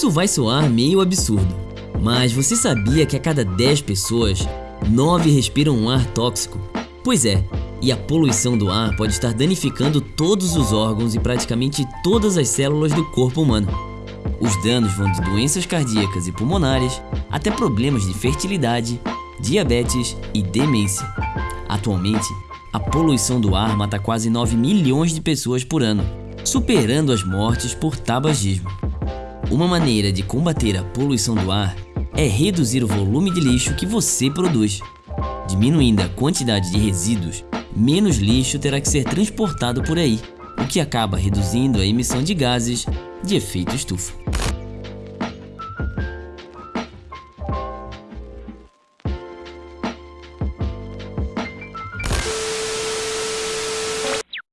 Isso vai soar meio absurdo, mas você sabia que a cada 10 pessoas, 9 respiram um ar tóxico? Pois é, e a poluição do ar pode estar danificando todos os órgãos e praticamente todas as células do corpo humano. Os danos vão de doenças cardíacas e pulmonares até problemas de fertilidade, diabetes e demência. Atualmente, a poluição do ar mata quase 9 milhões de pessoas por ano, superando as mortes por tabagismo. Uma maneira de combater a poluição do ar é reduzir o volume de lixo que você produz. Diminuindo a quantidade de resíduos, menos lixo terá que ser transportado por aí, o que acaba reduzindo a emissão de gases de efeito estufa.